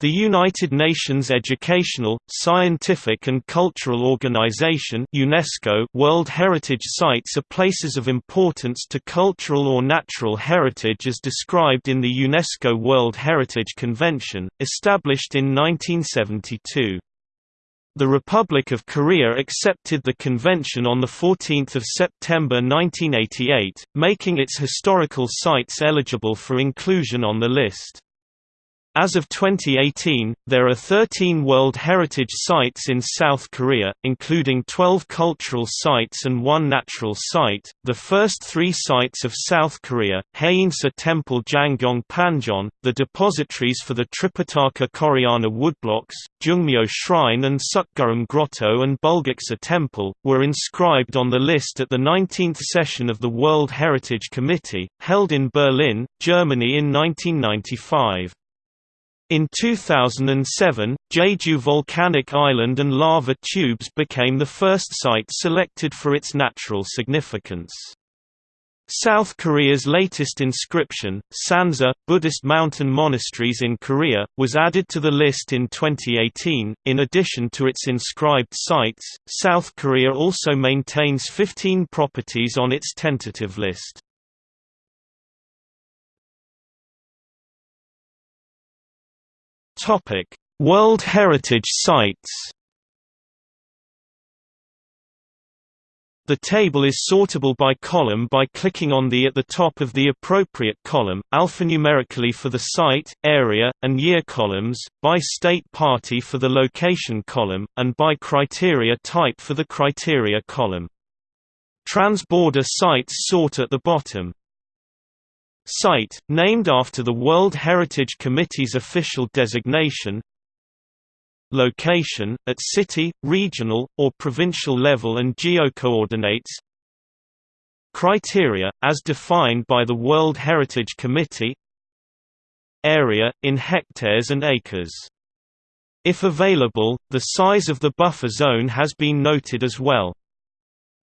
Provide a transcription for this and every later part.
The United Nations Educational, Scientific and Cultural Organization UNESCO World Heritage Sites are places of importance to cultural or natural heritage as described in the UNESCO World Heritage Convention, established in 1972. The Republic of Korea accepted the convention on 14 September 1988, making its historical sites eligible for inclusion on the list. As of 2018, there are 13 World Heritage Sites in South Korea, including 12 cultural sites and one natural site. The first three sites of South Korea, Haeinsa Temple Janggyeong Panjeon, the depositories for the Tripitaka Koreana woodblocks, Jongmyo Shrine and Seokguram Grotto and Bulguksa Temple, were inscribed on the list at the 19th session of the World Heritage Committee, held in Berlin, Germany in 1995. In 2007, Jeju volcanic island and lava tubes became the first site selected for its natural significance. South Korea's latest inscription, Sansa, Buddhist mountain monasteries in Korea, was added to the list in 2018. In addition to its inscribed sites, South Korea also maintains 15 properties on its tentative list. Topic: World Heritage Sites. The table is sortable by column by clicking on the at the top of the appropriate column, alphanumerically for the site, area, and year columns, by state party for the location column, and by criteria type for the criteria column. Transborder sites sort at the bottom. Site, named after the World Heritage Committee's official designation Location, at city, regional, or provincial level and geocoordinates Criteria, as defined by the World Heritage Committee Area, in hectares and acres. If available, the size of the buffer zone has been noted as well.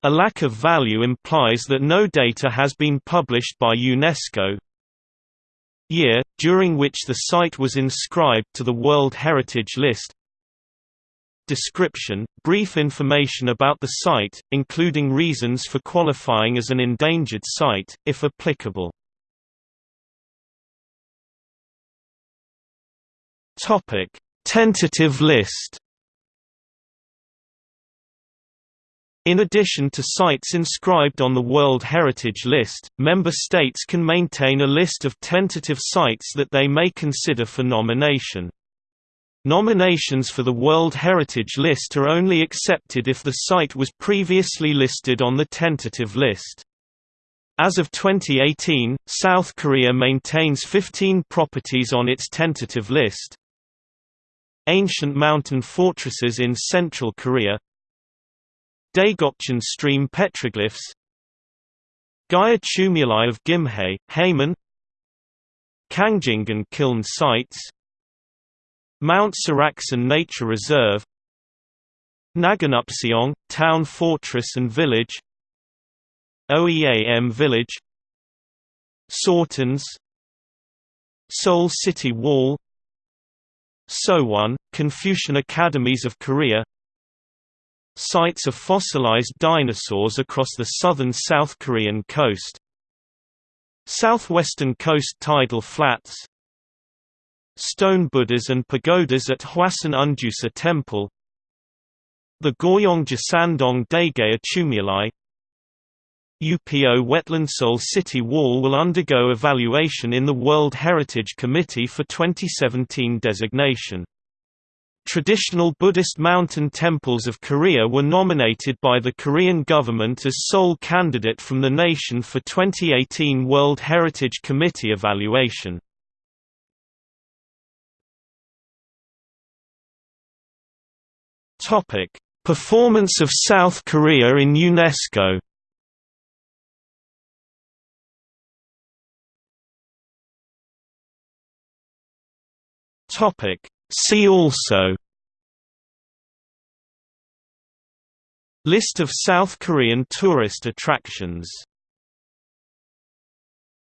A lack of value implies that no data has been published by UNESCO. Year, during which the site was inscribed to the World Heritage List Description – Brief information about the site, including reasons for qualifying as an endangered site, if applicable. Tentative list In addition to sites inscribed on the World Heritage List, member states can maintain a list of tentative sites that they may consider for nomination. Nominations for the World Heritage List are only accepted if the site was previously listed on the tentative list. As of 2018, South Korea maintains 15 properties on its tentative list. Ancient mountain fortresses in central Korea Daegokcheon stream petroglyphs. Gaya tumuli of Gimhae, Haemun Kangjingan kiln sites. Mount Seoraksan Nature Reserve. Naganeupseong, town fortress and village. Oeam village. Sortons Seoul City Wall. Seowon, Confucian Academies of Korea Sites of fossilized dinosaurs across the southern South Korean coast. Southwestern coast tidal flats. Stone Buddhas and pagodas at Hwasun Unjusa Temple. The Goryeong Jisandong Daegaya Tumuli UPO Wetland Seoul City Wall will undergo evaluation in the World Heritage Committee for 2017 designation. Traditional Buddhist mountain temples of Korea were nominated by the Korean government as sole candidate from the nation for 2018 World Heritage Committee evaluation. Topic: Performance of South Korea in UNESCO. Topic: See also List of South Korean tourist attractions